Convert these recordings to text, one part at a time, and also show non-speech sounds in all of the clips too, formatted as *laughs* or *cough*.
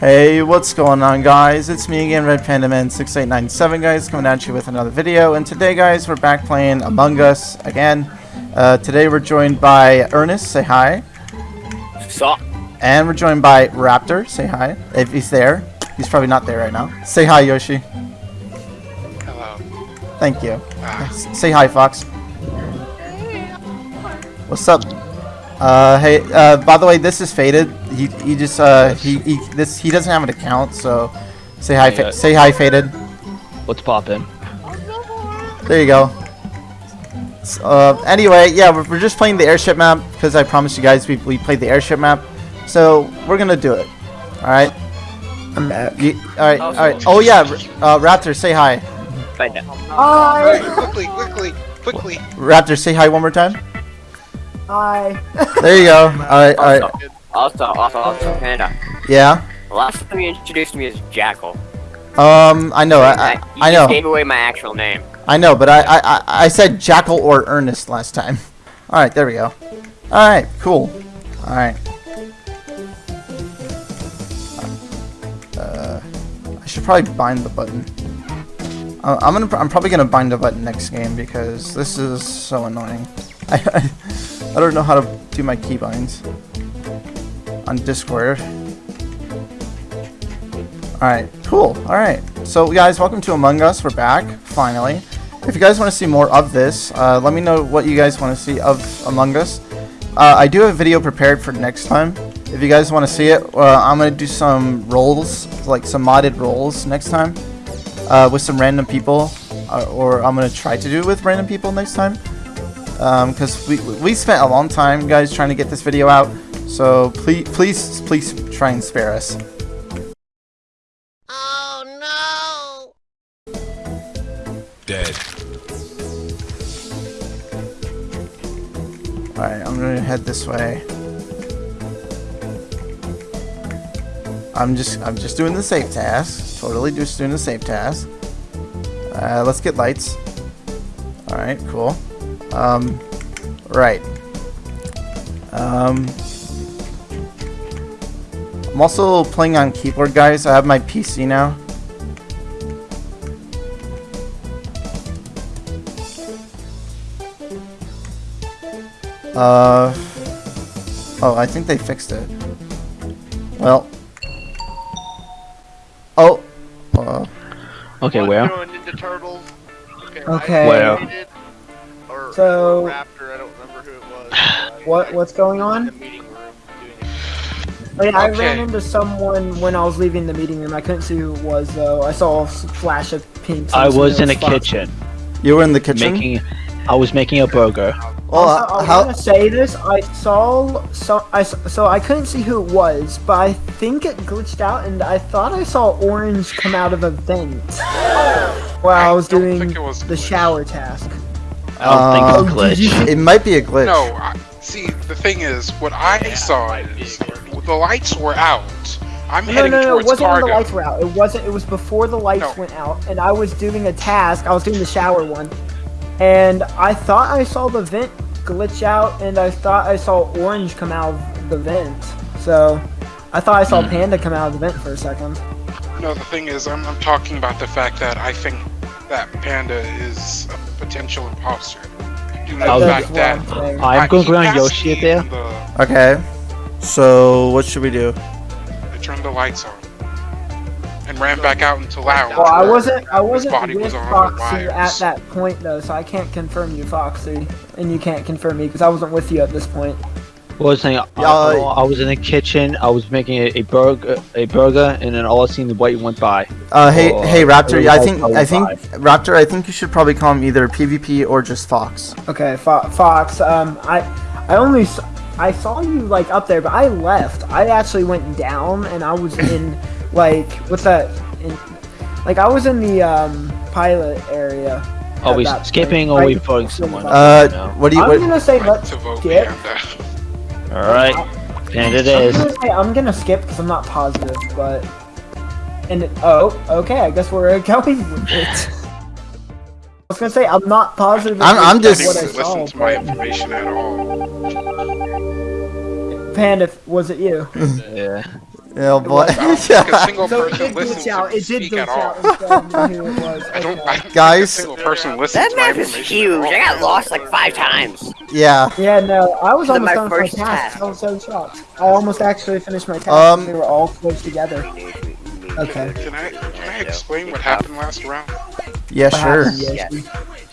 Hey, what's going on guys? It's me again, Red Panda Man 6897 guys, coming at you with another video. And today guys, we're back playing Among Us again. Uh, today we're joined by Ernest, say hi. Sup? And we're joined by Raptor, say hi. If he's there. He's probably not there right now. Say hi, Yoshi. Hello. Thank you. Ah, Say hi, Fox. What's up? Uh, hey, uh, by the way, this is Faded. He, he just, uh, he, he, this, he doesn't have an account, so say hi, fa- Yeah. say hi, Faded. What's poppin'? There you go. S- Uh, anyway, yeah, we're, we're just playing the airship map because I promised you guys we, we played the airship map. So we're gonna do it. All right. I'm back. You, all right. All right. Oh yeah, uh, Raptor, say hi. Find out. Hey, quickly, quickly, quickly. Raptor, say hi one more time. Hi. *laughs* There you go. All right. All right. Also, also, also, Panda. Yeah. Last time you introduced me as Jackal. Um, I know. I, I, you I just know. gave away my actual name. I know, but I, I, I- I said Jackal or Ernest last time. *laughs* All right, there we go. All right, cool. All right. Uh, I should probably bind the button. Uh, I'm gonna, I'm probably gonna bind the button next game because this is so annoying. *laughs* I, I, don't know how to do my keybinds on Discord. Alright, cool. Alright. So guys, welcome to Among Us. We're back, finally. If you guys want to see more of this, uh, let me know what you guys want to see of Among Us. Uh, I do have a video prepared for next time. If you guys want to see it, uh, I'm going to do some roles, like some modded roles next time. Uh, with some random people. Uh, or I'm going to try to do it with random people next time. Because we, we spent a long time, guys, trying to get this video out. So please, please, please try and spare us. Oh no! Dead. Alright, I'm gonna head this way. I'm just I'm just doing the safe task. Totally just doing the safe task. Uh, let's get lights. Alright, cool. Um right. Um I'm also playing on keyboard guys. I have my PC now. Uh Oh, I think they fixed it. Well. Oh. Uh, Okay, One where? doing Okay. Okay. I Where? Hated- Or, So- or Raptor, I don't remember who it was. I- *sighs* What- what's going on? The meeting room doing it. Oh, yeah, I ran into someone when I was leaving the meeting room. I couldn't see who it was though. I saw a flash of pink. I assumed was in the Fox. kitchen you were in the kitchen. making. I was making a burger. well, also, uh, I how? want to say this. I saw so I s- so I couldn't see who it was, but I think it glitched out, and I thought I saw orange come out of a vent *gasps* while I, I was doing was the glitched. shower task. I don't think it's a glitch. It might be a glitch. No, I, see, the thing is, what I saw is the lights were out. I'm No, heading no, no, it wasn't when the lights were out. It wasn't. It was before the lights No. went out, and I was doing a task. I was doing the shower one, and I thought I saw the vent glitch out, and I thought I saw orange come out of the vent. So, I thought I Hmm. saw Panda come out of the vent for a second. No, the thing is, I'm, I'm talking about the fact that I think that Panda is a potential imposter. Due to I'll- the That's fact what that I'm saying. I'm I- going to around passed Yoshi me there. The, Okay. So what should we do? I turned the lights on and ran back out into lounge. Well, I wasn't. I wasn't body with was Foxy at that point though, so I can't confirm you, Foxy, and you can't confirm me because I wasn't with you at this point. What was saying? I, Uh, I was in the kitchen. I was making a, a burger, a burger, and then all I seen the white went by. Uh, hey, Oh, hey, Raptor. I uh, think, oh, I think, five. Raptor. I think you should probably call him either PvP or just Fox. Okay, Fo- Fox. Um, I, I only, s- I saw you like up there, but I left. I actually went down, and I was in *laughs* Like what's that? In, like I was in the um, pilot area. Are we skipping point. or are we voting someone? Uh, what do you? I'm What, gonna say Like let's vote skip. Panda. Alright. And it I'm is. gonna, say, I'm gonna skip because I'm not positive, but and it- oh, okay, I guess we're *laughs* going with it. I was gonna say I'm not positive. I'm- I'm just- what I didn't listen saw, to my information at all. Panda, was it you? *laughs* Yeah. Oh boy. I don't think a single So it person did listens out. to me It did speak at all. out and tell me who it *laughs* was. I don't. I don't think Guys? a single person listens That to my map is huge. I got lost like five times. yeah. Yeah, no, I was This almost my done with my first task. task. I was so shocked. I almost actually finished my task. Um, they were all close together. Okay. Can I can I explain what happened last round? Yeah. Sure. Yes.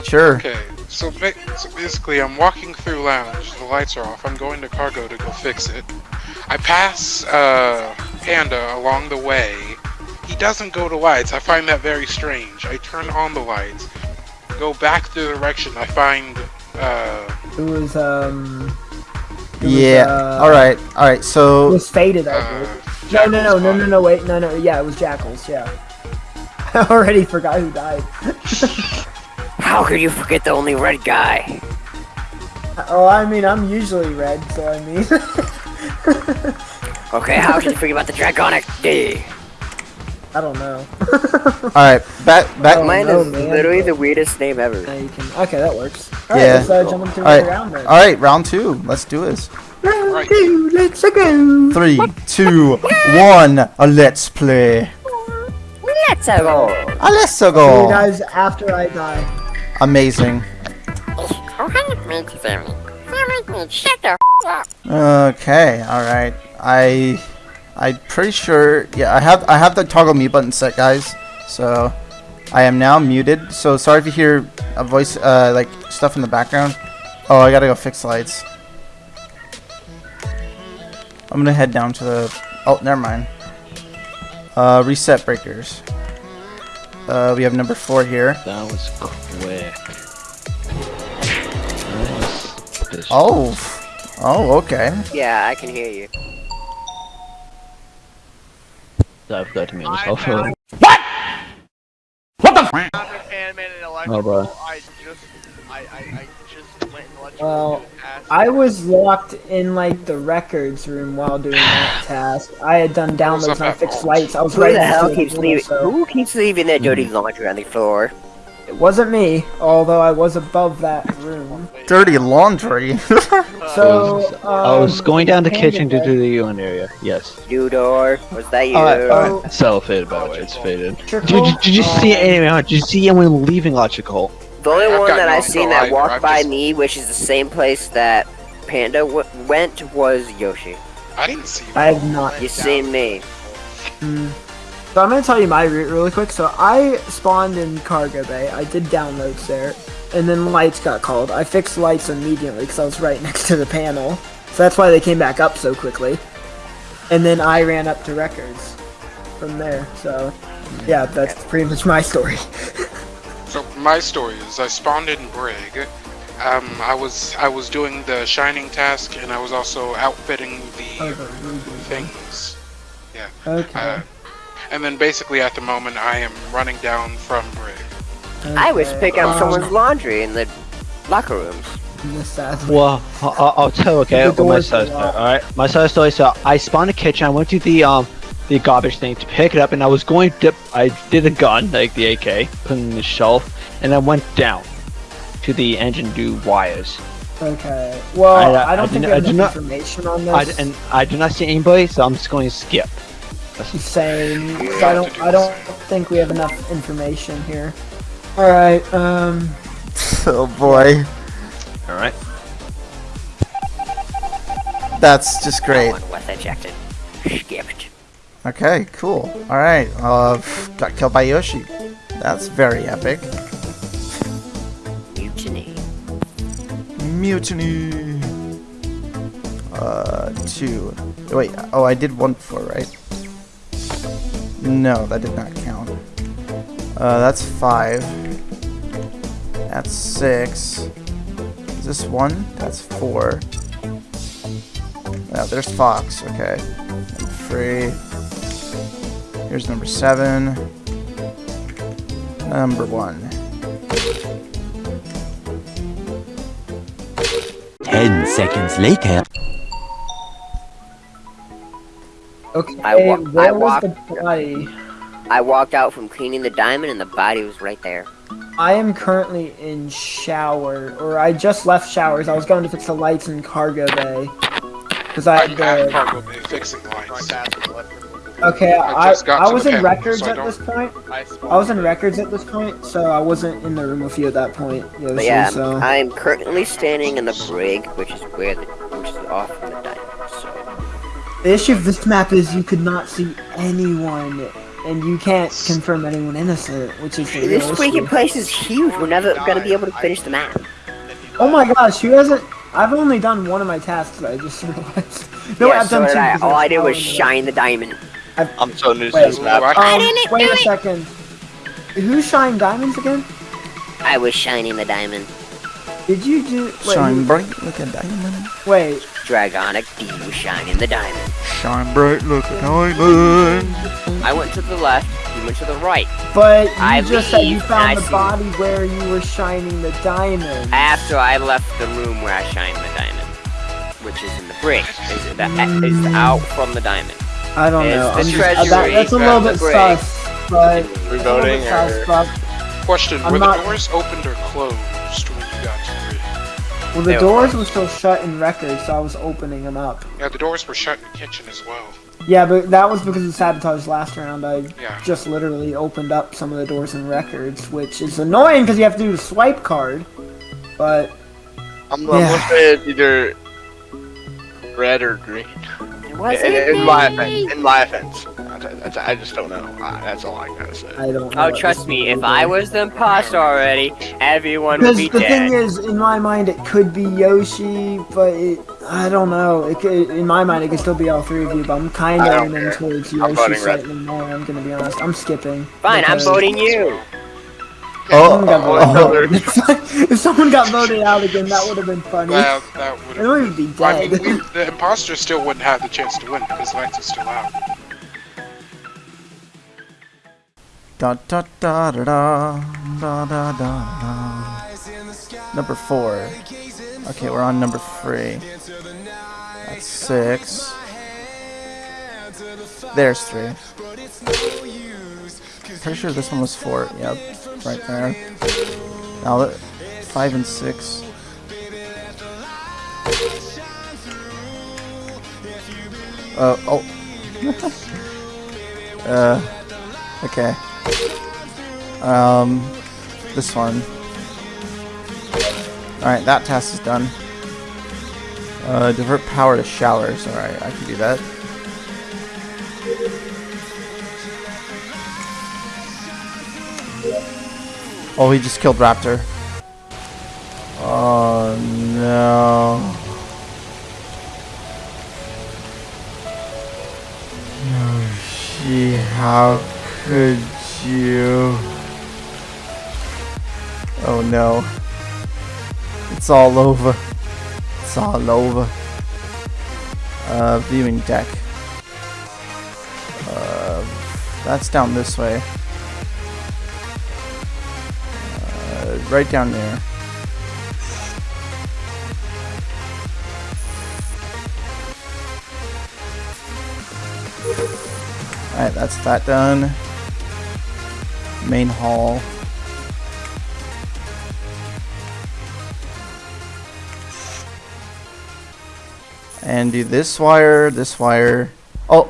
Sure. Okay, so, ba- so basically, I'm walking through lounge. The lights are off. I'm going to cargo to go fix it. I pass uh, Panda along the way. He doesn't go to lights. I find that very strange. I turn on the lights, go back the direction. I find uh, It was um. it was, Yeah. uh, All right. All right. It So was faded, I uh, believe. No, no, no, no, no, no. Wait, no, no. Yeah, it was jackals. Yeah. *laughs* I already forgot who died. *laughs* How could you forget the only red guy? Oh, I mean, I'm usually red, so I mean. *laughs* *laughs* Okay, how could you forget about the Dragonic D? I don't know. *laughs* all right. Back. Back. Oh, Mine no, is man. literally the weirdest name ever. Now you can. Okay, that works. Alright, Yeah. let's uh, jump into All right. round then. All right. Round two. Let's do this. Round Right. two, let's go. Three, two, one. A let's play. Let's go. A let's See you guys after I die. Amazing. Okay. All right. I. I'm pretty sure. Yeah. I have. I have the toggle mute button set, guys. So. I am now muted. So sorry if you hear a voice, uh, like stuff in the background. Oh, I gotta go fix lights. I'm gonna head down to the. Oh, never mind. Uh, reset breakers. Uh, we have number four here. That was quick. Nice. Oh. Oh, okay. Yeah, I can hear you. I forgot to mute myself. I- Oh, animated Oh, electrical. bro. I just, I, I, I just went in electrical. Well, the task. I was locked in like the records room while doing that *sighs* task. I had done downloads and I fixed lights. I was Who right the hell keeps leaving? so Who keeps leaving their hmm. dirty laundry on the floor? It wasn't me, although I was above that room. Dirty laundry. *laughs* So um, I was going down the kitchen to do the UN area. Yes. Dudor, was that you? Alright, Oh. alright. So faded, by the way. It's faded. Electrical? Did, did you see Um, anyone? Did you see anyone leaving electrical? The only I've one that no I seen that walked I've by just- me, which is the same place that Panda w- went, was Yoshi. I didn't see I have not. You seen me? Mm. So I'm gonna tell you my route really quick. So I spawned in cargo bay. I did downloads there, and then lights got called. I fixed lights immediately because I was right *laughs* next to the panel. So that's why they came back up so quickly. And then I ran up to records from there. So yeah, that's pretty much my story. *laughs* So my story is I spawned in Brig. Um, I was I was doing the shining task and I was also outfitting the things. Yeah. Okay. Uh, and then basically at the moment I am running down from Brig. I was okay. picking up Um, someone's laundry in the locker rooms. Well, I- I- I'll tell you, okay, The what my doors side story. Alright, my side story. So I spawned a kitchen. I went to the um the garbage thing to pick it up, and I was going to. I did a gun, like the AK, put it in the shelf, and I went down to the engine do wires. Okay. Well, I- I, I don't do think not- we have I do enough not- information on I, and I do not see anybody, so I'm just going to skip. Same. 'cause I don't. I don't think we have enough information here. All right. Um. *laughs* oh boy. Alright. That's just great. No one was ejected. Skipped. Okay, cool. Alright, uh, got killed by Yoshi. That's very epic. Mutiny. Mutiny. Uh, two. Wait, oh, I did one before, right? No, that did not count. Uh, that's five. That's six. Is this one? That's four. Yeah, there's Fox, okay. And three. Here's number seven. Number one. Ten seconds later. Okay, I wa- where I was walked- the body? I walked out from cleaning the diamond and the body was right there. I am currently in shower, or I just left showers. I was going to fix the lights in cargo bay. Because I I'm had at the... cargo bay fixing lights. Okay, I I, I was in panel, records so at this point. I, I was in records at this point, so I wasn't in the room with you at that point. Yoshi, But yeah, so... I'm currently standing in the brig, which is where the which is off from the diamond. So The issue of this map is you could not see anyone, and you can't confirm anyone innocent, which is the this issue. freaking place is huge. We're never gonna be able to finish the map. Oh my gosh, who hasn't... I've only done one of my tasks, I just *laughs* realized. No, yeah, I've so done did two. I. All I did was following it up. shine the diamond. I'm so new to this map. Ooh, I- Um, wait a second. Who shined diamonds again? I was shining the diamond. Did you do... Wait, Shine bright like a diamond. wait, Dragonic D was shining the diamond. Shine bright like a diamond. I went to the left. He went to the right. but you I just said you found the see- body where you were shining the diamond. After I left the room where I shined the diamond, which is in the brig, is that is out from the diamond. I don't It's know. the I'm just, treasury, that, that's a little the bit brig. sus, but We a voting bit sus, or but Question: I'm Were not- the doors opened or closed well, the were doors closed. were still shut in records, so I was opening them up. Yeah, the doors were shut in the kitchen as well. Yeah, but that was because of sabotage last round. I Yeah. just literally opened up some of the doors in records, which is annoying because you have to do the swipe card. But I'm, I'm Yeah. gonna say it's either red or green. Was In, it in my offense, in my offense, I, I- I just don't know. Uh, that's all I gotta say. I don't. know Oh, trust me, if I was the imposter already, everyone would Because be the dead. thing is, in my mind, it could be Yoshi, but it, I don't know. It could, in my mind, it could still be all three of you. But I'm kind of don't leaning towards Yoshi voting red. slightly more. I'm gonna be honest. I'm skipping. Fine, I'm voting you. Oh, someone oh, *laughs* oh. if, someone got voted out again, that would have been funny. That, that would have been. I mean, we, the imposter still wouldn't have the chance to win because Lance is still out. Da da da da da da da da. Number four. Okay, we're on number three. That's six. There's three. Pretty sure this one was four. Yep, right there. Now that five and six. Uh oh. *laughs* uh. Okay. Um, this one. Alright, that task is done. Uh, divert power to showers. Alright, I can do that. Oh, he just killed Raptor. Oh, no. Yoshi, how could you? Oh no. It's all over. It's all over. Uh, viewing deck. Uh, that's down this way. Uh, right down there. Alright, that's that done. Main hall. And do this wire, this wire. Oh!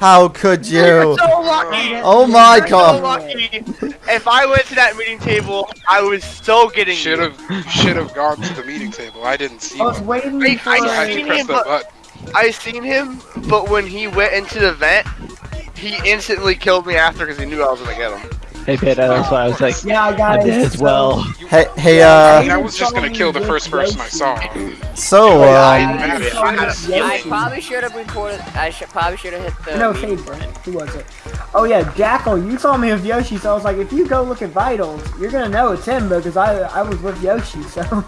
How could you? You're so lucky. Oh my You're so god! lucky. If I went to that meeting table, I was so getting Should have should have gone to the meeting table. I didn't see him. I was one. waiting Wait, for. I I seen press him, the but- button. I seen him, but when he went into the vent, he instantly killed me after because he knew I was gonna get him. Hey, Peter, that's why I was like, yeah, I guys. did as well. Hey, hey, uh, I was just gonna kill the first person I saw. so, I- um, I- I probably should have recorded. I should probably should have hit the. No, meeting Saber. button. Who was it? Oh yeah, Jackal. You saw me with Yoshi, so I was like, if you go look at vitals, you're gonna know it's him because I I was with Yoshi. So, *laughs*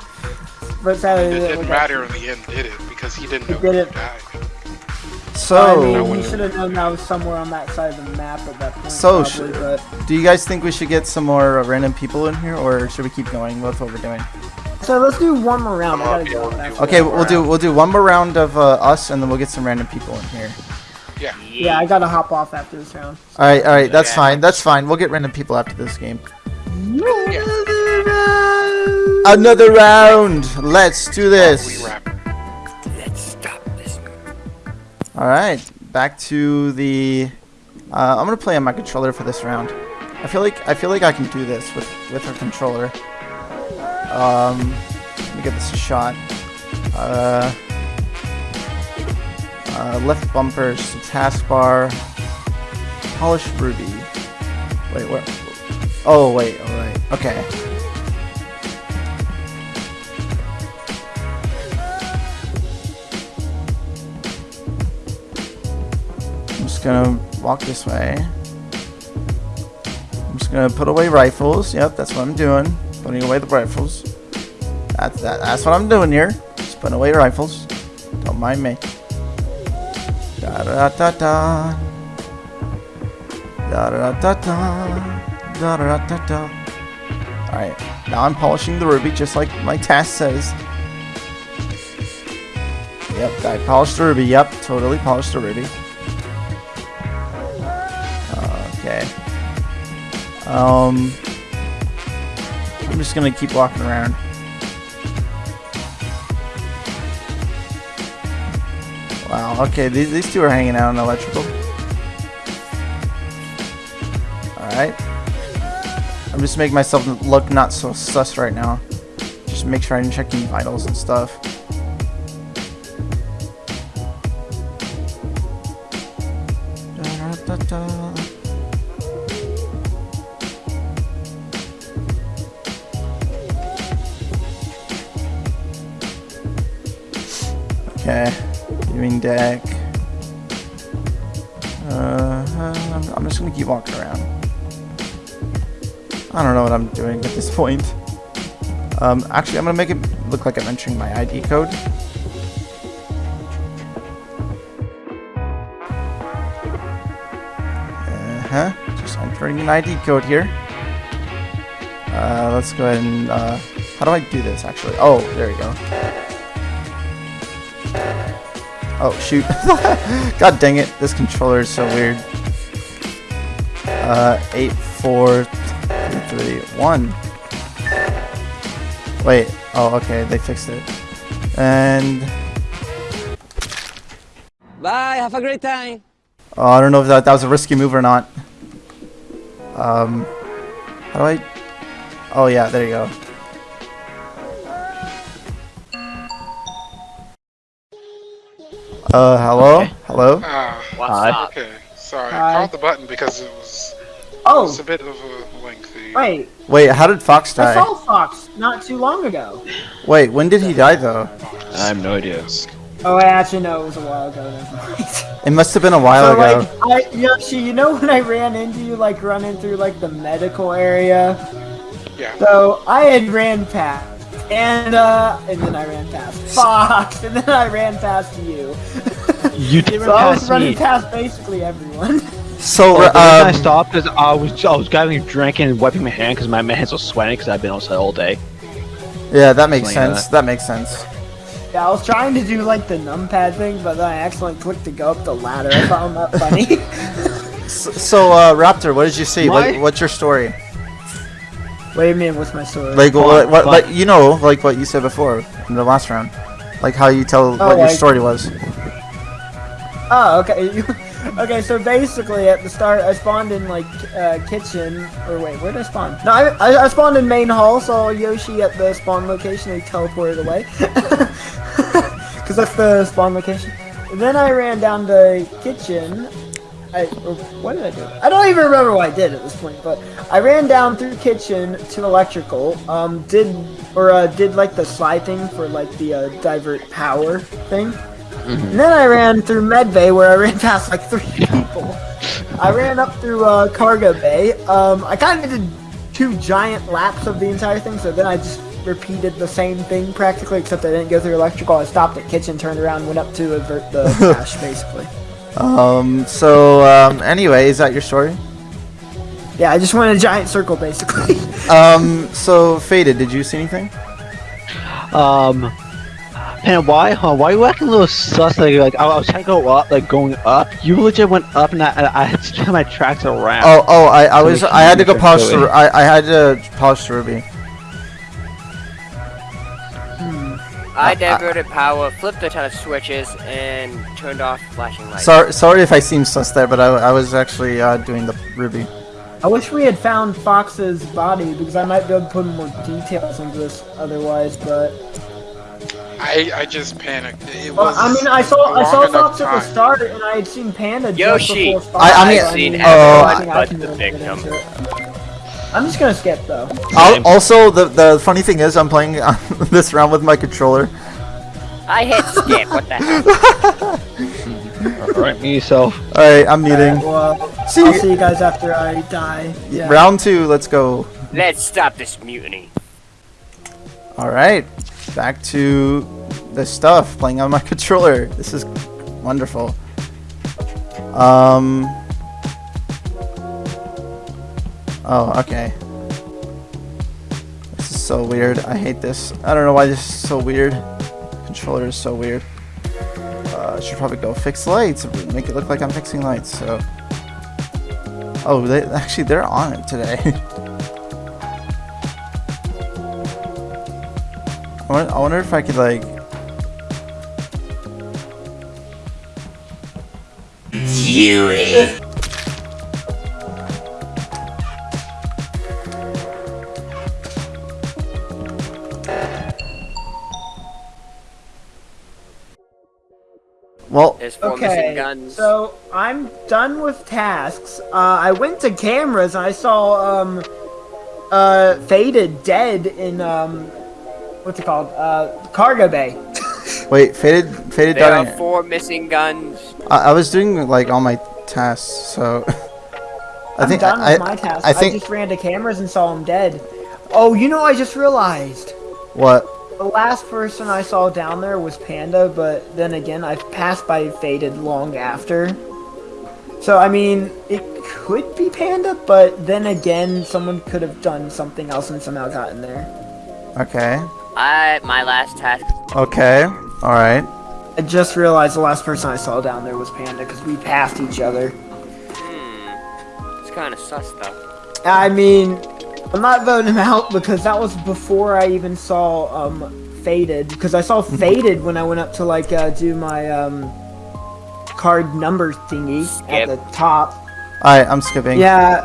but sadly, It it didn't matter in the end, did it? Because he didn't know It didn't. died. So, I mean, we should have known that was somewhere on that side of the map at that point. So probably, sh- but do you guys think we should get some more uh, random people in here, or should we keep going with what we're doing? so let's do one more round. I gotta go. actually. Okay, we'll do we'll do one more round of uh, us, and then we'll get some random people in here. Yeah, Yeah, I gotta hop off after this round. All right, all right, that's fine, that's fine. We'll get random people after this game. Another round. Let's do We this. All right, back to the. Uh, I'm gonna play on my controller for this round. I feel like I feel like I can do this with with a controller. Um, let me give this a shot. Uh, uh, left bumpers, taskbar, polish ruby. Wait, what? Oh wait, all right, okay. Gonna walk this way. I'm just gonna put away rifles. Yep, that's what I'm doing. Putting away the rifles. That's that. That's what I'm doing here. Just putting away rifles. Don't mind me. Da da da da. Da da da da. Da da da da. All right. Now I'm polishing the ruby, just like my task says. Yep, I polished the ruby. Yep, totally polished the ruby. Um, I'm just gonna keep walking around. Wow. Okay, these these two are hanging out in electrical. All right. I'm just making myself look not so sus right now. Just make sure I'm checking vitals and stuff. Walking around. I don't know what I'm doing at this point. Um, actually, I'm gonna make it look like I'm entering my ID code. Uh-huh, just entering an ID code here. Uh, let's go ahead and, uh, how do I do this, actually? Oh, there we go. Oh, shoot. *laughs* God dang it. This controller is so weird. Uh, 8, 4, 3, 1. Wait. Oh, okay. They fixed it. And... Bye, have a great time. Oh, I don't know if that, that was a risky move or not. Um, how do I... Oh, yeah. There you go. Uh, hello? Hello? Ah, What's okay. Sorry, Hi. I called the button because it was, it Oh, was a bit of a lengthy. wait. Wait, how did Fox die? I saw Fox not too long ago. Wait, when did he die, though? I have no idea. Oh, I actually know it was a while ago. It must have been a while So ago. like, I, Yoshi, you know when I ran into you, like running through like the medical area? Yeah. So I had ran past, and uh, and then I ran past Fox, *laughs* and then I ran past you. You did *laughs* run So I was running me. past basically everyone. *laughs* So, Oh, the reason I um, stopped because I was I was grabbing a drink and wiping my hand because my, my hands were sweating because I've been outside all day. yeah, that makes Something like sense. That makes sense. Yeah, I was trying to do like the numpad thing, but then I accidentally clicked to go up the ladder. I found that funny. *laughs* So, so uh, Raptor, what did you see? What, what's your story? what do you mean? What's my story? Like, what, what, but- like, you know, like what you said before in the last round. Like how you tell what your story was. Oh, okay. *laughs* Okay, so basically at the start, I spawned in like uh, kitchen. Or wait, where did I spawn? No, I, I, I spawned in main hall. Saw Yoshi at the spawn location. He teleported away *laughs* because that's the spawn location. Then I ran down to kitchen. I or what did I do? I don't even remember what I did at this point. But I ran down through kitchen to electrical. Um, did or uh, did like the slide thing for like the uh, divert power thing. And then I ran through med bay where I ran *laughs* past like three people. I ran up through uh, cargo bay. Um, I kind of did two giant laps of the entire thing, so then I just repeated the same thing practically, except I didn't go through electrical. I stopped at kitchen, turned around, went up to avert the *laughs* crash, basically. Um. So, um. Anyway, is that your story? Yeah, I just went in a giant circle basically. Um. So, faded. Did you see anything? Um, and why, huh? Why are you acting a little sus? Like, like I, I was trying to go up, like going up. You legit went up, and I, and I had to turn my tracks around. Oh. Oh. I. I was. I had to go you polish the. I. I had to polish the ruby. I diverted power, flipped a ton of switches, and turned off flashing lights. Sorry. Sorry if I seem sus there, but I. I was actually uh, doing the ruby. I wish we had found Fox's body because I might be able to put more details into this otherwise, but I I just panicked. It well. I mean, I saw I saw Fox at the start, and I had seen Panda Yoshi! just before I- Fox. I mean- so I've seen everyone think but the victim. I'm just gonna skip though. Al also, the the funny thing is, I'm playing uh, *laughs* this round with my controller. I hit skip, what the hell? Alright, me yourself. All right, I'm muting. Well, See I'll you- see you guys after I die. Yeah. Round two. Let's go. Let's stop this mutiny. All right, back to the stuff. Playing on my *laughs* controller. This is wonderful. Um. Oh, okay. This is so weird. I hate this. I don't know why this is so weird. Controller is so weird. Uh, should probably go fix lights. Make it look like I'm fixing lights. So. Oh, they actually they're on it today. *laughs* I wonder, I wonder if I could like. Well, There's four missing Okay, guns. so I'm done with tasks. Uh, I went to cameras and I saw um, uh, Faded dead in um, what's it called? Uh, Cargo Bay. *laughs* wait, faded, faded there are four missing guns. I, I was doing like all my tasks, so. *laughs* I I'm think done I, with my tasks. I, I think just ran to cameras and saw him dead. Oh, you know, I just realized. what? The last person I saw down there was Panda, but then again, I passed by Faded long after. So, I mean, it could be Panda, but then again, someone could have done something else and somehow gotten there. Okay. I my last task. Okay. All right. I just realized the last person I saw down there was Panda because we passed each other. Hmm. It's kind of sus though. I mean, I'm not voting him out because that was before I even saw um Faded because I saw *laughs* Faded when I went up to like uh, do my um card number thingy at the top. All right. I'm skipping. Yeah,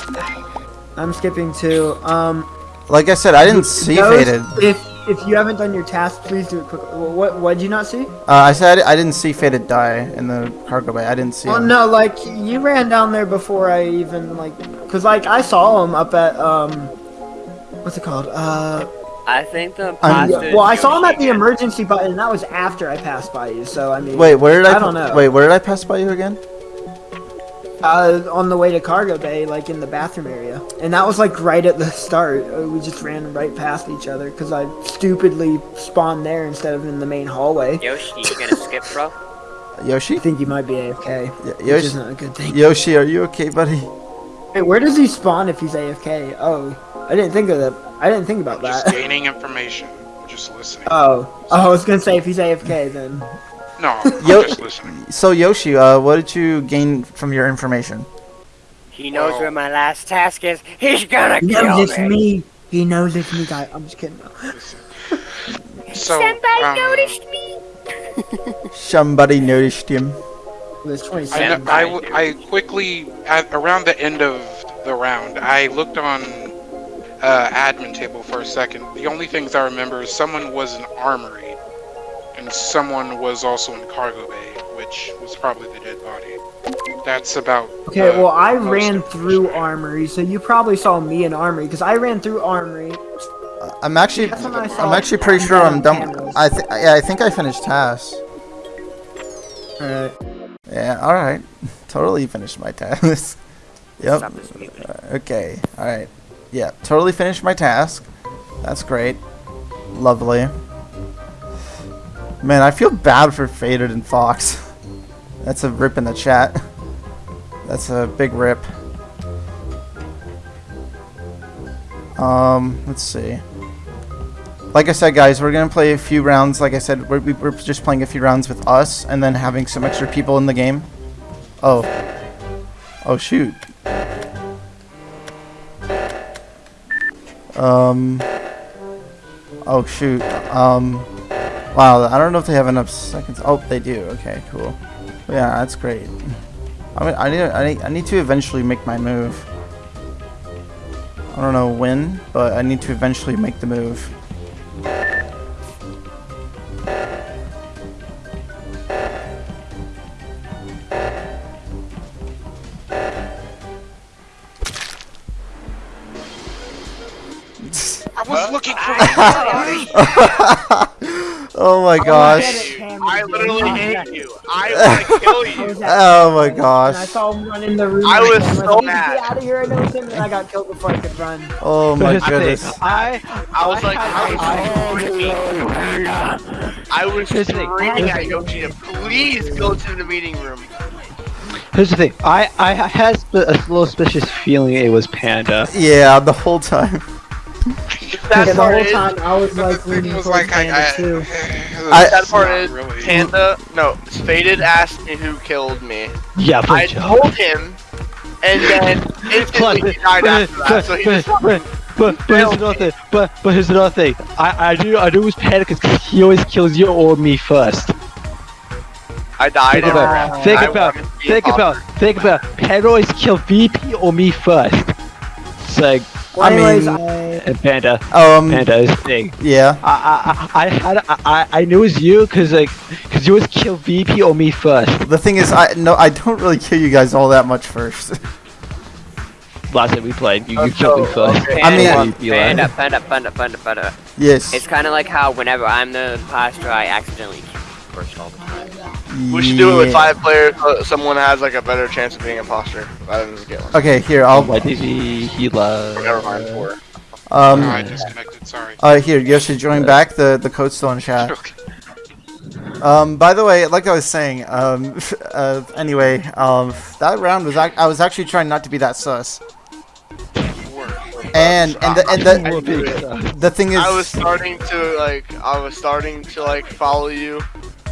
I'm skipping too. Um, Like I said, I didn't see those- faded. If if you haven't done your task, please do it quickly. What what did you not see? Uh, I said I didn't see faded die in the cargo bay. I didn't see Well, him. no, like you ran down there before I even like, cause like I saw him up at um, what's it called? Uh, I think the I'm- imposter well, I saw him at the emergency button, and that was after I passed by you. So I mean, Wait, where did I? I don't know. Wait, where did I pass by you again? Uh, on the way to cargo bay, like in the bathroom area, and that was like right at the start. Uh, We just ran right past each other because I stupidly spawned there instead of in the main hallway. Yoshi, you gonna skip, bro? *laughs* Yoshi? I think you might be AFK, Y- which isn't a good thing. Yoshi, are you okay, buddy? Hey, where does he spawn if he's AFK? Oh, I didn't think of that. I didn't think about Just that. gaining information. Just listening. Oh, oh, I was gonna say if he's AFK then. No, I'm just listening. So Yoshi, uh, what did you gain from your information? He knows Well- where my last task is. He's gonna He kill knows it's me. me. He knows it's me, guy. I'm just kidding. So, Somebody um, noticed me. Somebody noticed him. It was I, 27. I, w- I quickly, at, around the end of the round, I looked on uh, admin table for a second. The only things I remember is someone was in armory, and someone was also in cargo bay, which was probably the dead body. That's about. Okay, uh, well, I most ran through story. Armory, so you probably saw me in Armory, because I ran through Armory. Uh, I'm actually, I I'm actually pretty sure I'm done. cameras. I th- yeah, I think I finished tasks. Alright. Yeah, all right, *laughs* totally finished my task. *laughs* yep. Stop. Okay, all right. Yeah, totally finished my task. That's great. Lovely. Man, I feel bad for Faded and Fox. That's a rip in the chat. That's a big rip. Um, let's see. Like I said, guys, we're gonna play a few rounds. Like I said, we're, we're just playing a few rounds with us, and then having some extra people in the game. Oh. Oh shoot. Um. Oh shoot. Um. Wow. I don't know if they have enough seconds. Oh, they do. Okay. Cool. Yeah, that's great. I mean, I need. I need. I need to eventually make my move. I don't know when, but I need to eventually make the move. I was looking for *laughs* *laughs* oh my gosh. I literally hate you. I want to *laughs* kill you. Oh my And I saw him run in the room. I was so mad. Get out of here! I know him, and I got killed before I could run. Oh my Here's the thing, goodness. I I was like, I- I was screaming. I was Here's screaming at Yoshi to please go to the meeting room. Here's the thing. I I had a little suspicious feeling it was Panda. Yeah, the whole time. *laughs* That the part whole is, time I was *laughs* like leaning was towards like Panda I, too. *laughs* I- that part is, really. Panda, no, Faded asked me who killed me. Yeah, but I told him, and then *laughs* instantly he died after that, so he but, just but, but, but here's another thing. But but here's another thing. I I do I do was Panda because he always kills you or me first. I died. Think about ran. think I about wanted to be think about think about Panda always kill VP or me first. It's like Well, I anyways, mean- I, and Panda Um, Panda is big. yeah. I I I I had I I- I knew it was you because like because you always kill VP or me first. The thing is, I no, I don't really kill you guys all that much first. *laughs* Last time we played, you, you Okay, killed me first. okay. I mean- Panda, You lied. panda, panda, panda, panda, panda. yes. It's kind of like how whenever I'm the imposter, I accidentally kill first all the time. We should do it with five players so someone has like a better chance of being imposter rather than just get one. Okay, here I'll. Why did he he Or never love? mind, four. Um. Oh, I disconnected. Sorry. Uh, here, you Yoshi, join back. The the code's still in chat. Okay. Um, by the way, like I was saying, um, *laughs* uh, anyway, um, that round was ac- I was actually trying not to be that sus. You were. And and the and the the thing is, I was starting to like, I was starting to like follow you,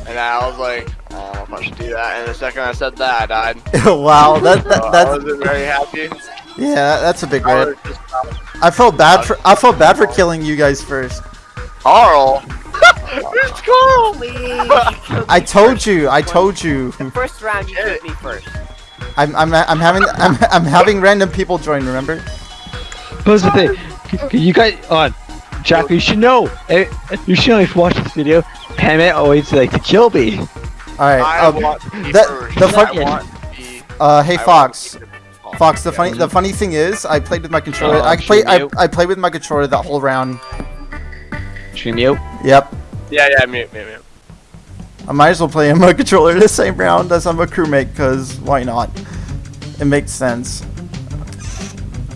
and I was like, oh, I don't know if I should do that. And the second I said that, I died. *laughs* wow, that, So that I that's wasn't very happy. yeah, that's a big I rip. was I felt bad for I felt bad for killing you guys first. Carl. *laughs* it's Carl. *laughs* I told you, I told you. First round, you killed me first. I'm I'm I'm having I'm I'm having random people join. Remember? But here's the thing, you guys on. Jack, you should know. eh, You should know if you watch this video. Panda always like to kill me. All right. Um, want to be that- first. the I fuck- want to be. uh, hey I want Fox. the- Fox, the funny the funny thing is, I played with my controller. Oh, I played I. I played with my controller that whole round. Stream you. Yep. Yeah, yeah, mute, mute, mute. I might as well play on my *laughs* controller the same round as I'm a crewmate, cause why not? It makes sense.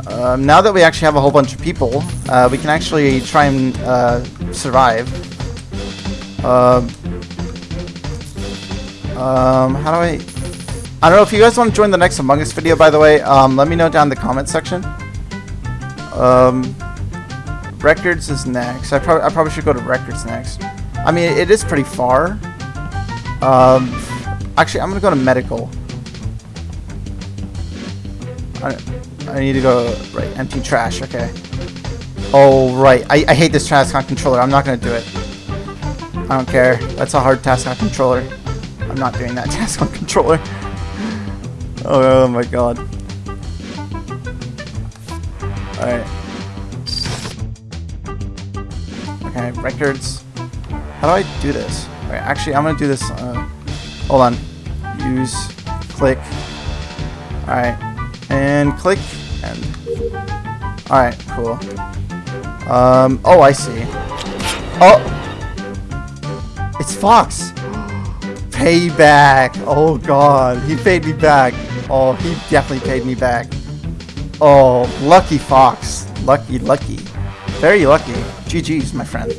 Um, now that we actually have a whole bunch of people, uh, we can actually try and uh, survive. Um, um, how do I? I don't know if you guys want to join the next Among Us video. By the way, um, let me know down in the comment section. Um, records is next. I, prob- I probably should go to records next. I mean, it is pretty far. Um, actually, I'm gonna go to medical. I, I need to go right. Empty trash. Okay. Oh right. I, I hate this task on controller. I'm not gonna do it. I don't care. That's a hard task on controller. I'm not doing that *laughs* task on controller. Oh, oh my god. Alright. Okay, records. How do I do this? Alright, actually, I'm gonna do this. Uh, hold on. Use, click. Alright. And click, and. Alright, cool. Um, oh, I see. Oh! It's Fox! Payback! Oh god, he paid me back. Oh, he definitely paid me back. Oh, lucky Fox. Lucky, lucky. Very lucky. GG's, my friend.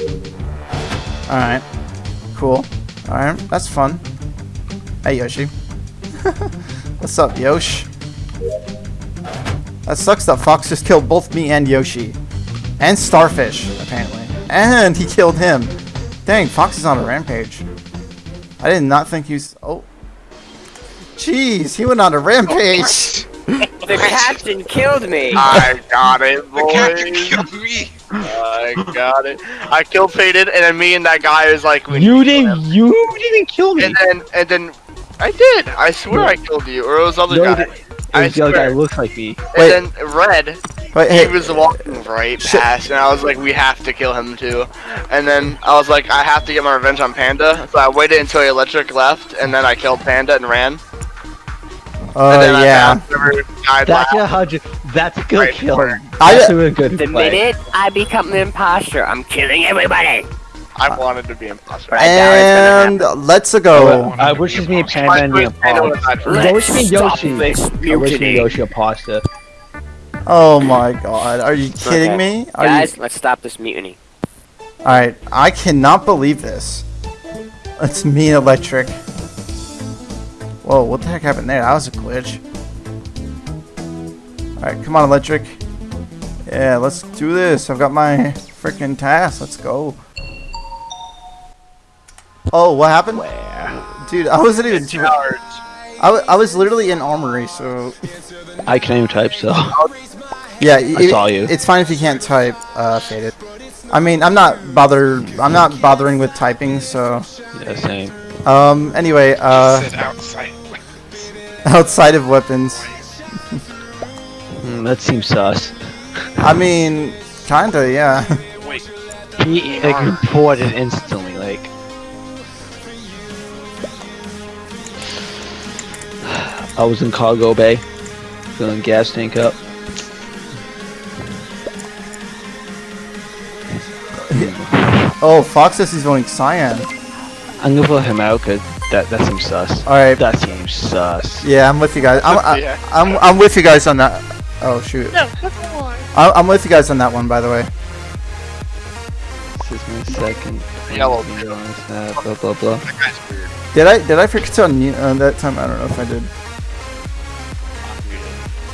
Alright. Cool. Alright, that's fun. Hey, Yoshi. *laughs* What's up, Yosh? That sucks that Fox just killed both me and Yoshi. And Starfish, apparently. And he killed him. Dang, Fox is on a rampage. I did not think he was... Oh. Jeez, he went on a rampage. *laughs* The captain killed me. I got it, The captain boys. killed me. I got it. I killed Faded, and then me and that guy was like, we You need to kill didn't. him. You didn't kill me. And then, and then, I did. I swear I killed you, or it was other No, guy. the- I the other guy swear. looks like me. Wait. Then Red, Wait, he was walking right Shit. past, and I was like, we have to kill him too. And then I was like, I have to get my revenge on Panda, so I waited until Electric left, and then I killed Panda and ran. oh and then I yeah. found whoever died That's a hundred. That's a good Right, kill. right. I- That's a really good The play. minute I become the imposter, I'm killing everybody. I wanted to be imposter. Right now, it's gonna And let's go. I wish it me Panda and me a Panda would've died. I wish me Yoshi. I wish me. Yoshi a pasta. Oh my god, are you kidding Okay. me? Are Guys, you? let's stop this mutiny. Alright, I cannot believe this. It's me and Electric. Whoa, what the heck happened there? That was a glitch. Alright, come on, Electric. Yeah, let's do this. I've got my freaking task. Let's go. Oh, what happened? Dude, I wasn't even. charged. I, I was literally in armory, so. I can't even type, so. *laughs* Yeah, I saw you. It's fine if you can't type, uh, faded. I mean, I'm not bothered. I'm not bothering with typing, so. Yeah, same. Um. Anyway, uh, outside. outside of weapons, *laughs* Mm, that seems sus. I mean, kinda, yeah. Wait. He like reported instantly, like. *sighs* I was in cargo bay, filling gas tank up. Oh, Fox says he's voting Cyan. I'm gonna vote him out because that that seems sus. All right. That seems sus. Yeah, I'm with you guys. I'm, I, *laughs* Yeah. I'm, I'm with you guys on that. Oh shoot. No, I, I'm with you guys on that one, by the way. This is my second. Yellow. video on Snap, Blah blah blah. That guy's weird. Did I did I forget to unmute uh, that time? I don't know if I did.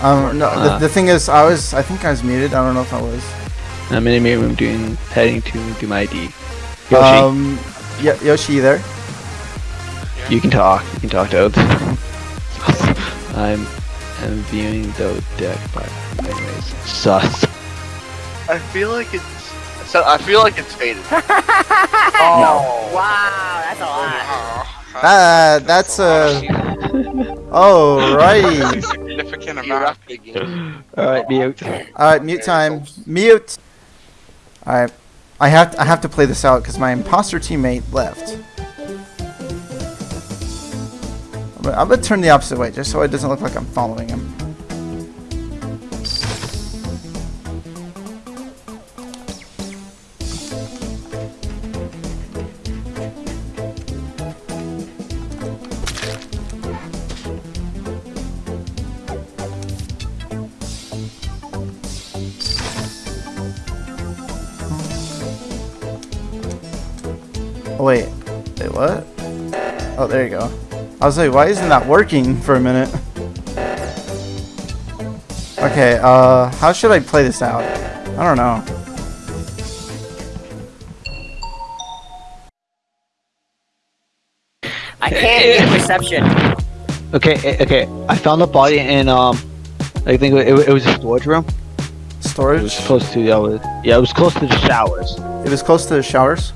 Um, no. Ah. The, the thing is, I was. I think I was muted. I don't know if I was. I'm in a meeting room doing heading to do my ID. Yoshi, Um, yeah, Yoshi, you there? you can talk. You can talk to Oath. *laughs* I'm I'm viewing the deck, but anyways, sus. I feel like it's. So I feel like it's faded. *laughs* Oh. Wow, that's a lot. Oh, Ah, that's uh. Oh, righty. significant amount. All right, mute. All right, mute time. Mute. Right, I have to, I have to play this out because my imposter teammate left. I'm gonna- I'm gonna turn the opposite way just so it doesn't look like I'm following him. Wait. Wait, what? Oh, there you go. I was like, why isn't that working for a minute? Okay, uh, how should I play this out? I don't know. I can't get reception. Okay, eh, okay. I found the body in um, I think it, it, it was a storage room. Storage? It was close to the uh, yeah, it was close to the showers. It was close to the showers?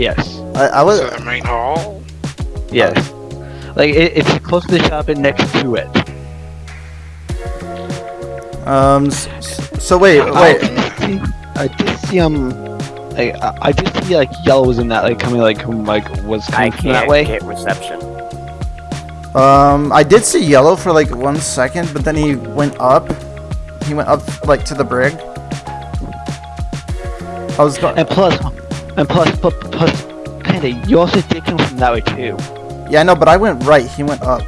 Yes, I, I was. To the main hall. yes. Like it, it's close to the shop and next to it. Um, s- s- so wait, wait. I did see um, like I, I did see like yellow was in that like coming like whom like was coming from that can't way. get reception. Um, I did see yellow for like one second, but then he went up. He went up like to the brig. I was going. And plus, and plus, plus, plus, Panda, you also did come from that way too. Yeah, I know, but I went right. He went up.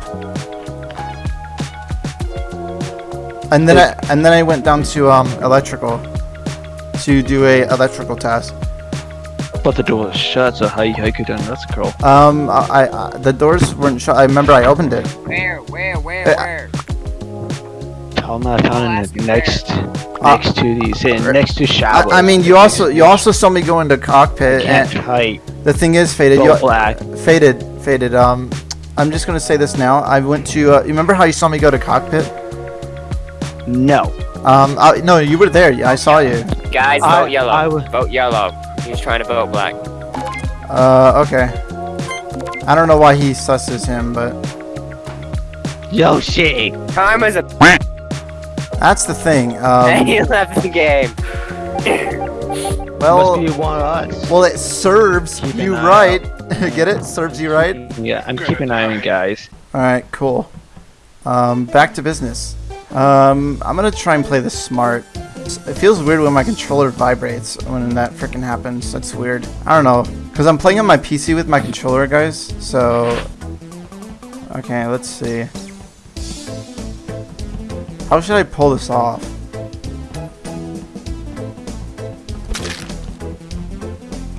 And then I and then I went down to um electrical to do a electrical task. but the door was shut, so how you, how you could done that's curl. Um, I, I the doors weren't shut. I remember I opened it. Where, where, where, Uh, where? Tell him that down in the next, Uh, next to the, sitting next to I, shower. I mean, you also you also saw me go into cockpit, can't and type. The thing is, faded. Go You, black. faded, faded. Um, I'm just gonna say this now. I went to. Uh, you remember how you saw me go to cockpit? No. Um, I, no, you were there. Yeah, I saw you. Guys, vote I- yellow. I would- Vote yellow. He's trying to vote black. Uh, okay. I don't know why he susses him, but Yoshi. Time is a. that's the thing. Um, *laughs* he left the game. *laughs* well, Must be one of us. well, it serves Keep you right. *laughs* Get it? Serves you right. Yeah, I'm keeping an eye on you guys. All right, cool. Um, back to business. Um, I'm gonna try and play this smart. It feels weird when my controller vibrates when that freaking happens. That's weird. I don't know, cause I'm playing on my PC with my controller, guys. So, okay, let's see. How should I pull this off?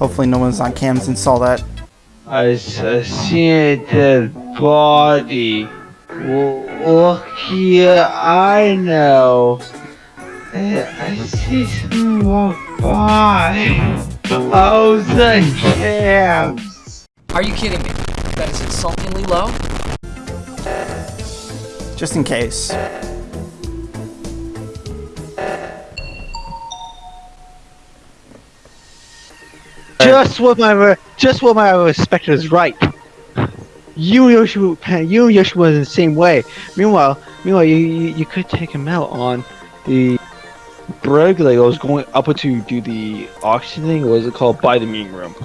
Hopefully, no one's on cams and saw that. I, s- I see a dead body. Well, look here, I know. I, I see someone walk by. Oh, the cams. Are you kidding me? That is insultingly low. just in case. Uh, just what my just what my respect is right. You Yoshi, you Yoshi was in the same way. Meanwhile, meanwhile, you you, you could take him out on the brig that was going up to do the auction thing. What was it called? By the meeting room.